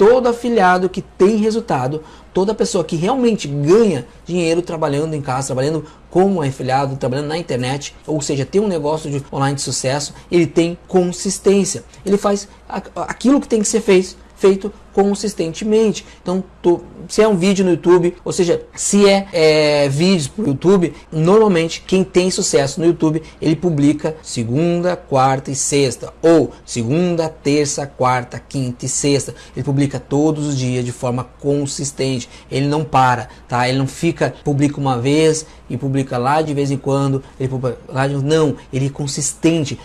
todo afiliado que tem resultado, toda pessoa que realmente ganha dinheiro trabalhando em casa, trabalhando como afiliado, trabalhando na internet, ou seja, tem um negócio de online de sucesso, ele tem consistência. Ele faz aquilo que tem que ser feito, feito consistentemente. Então, tu, se é um vídeo no YouTube, ou seja, se é, é vídeos para o YouTube, normalmente quem tem sucesso no YouTube, ele publica segunda, quarta e sexta, ou segunda, terça, quarta, quinta e sexta. Ele publica todos os dias de forma consistente. Ele não para, tá? Ele não fica, publica uma vez e publica lá de vez em quando, ele publica lá de... não, ele é consistente.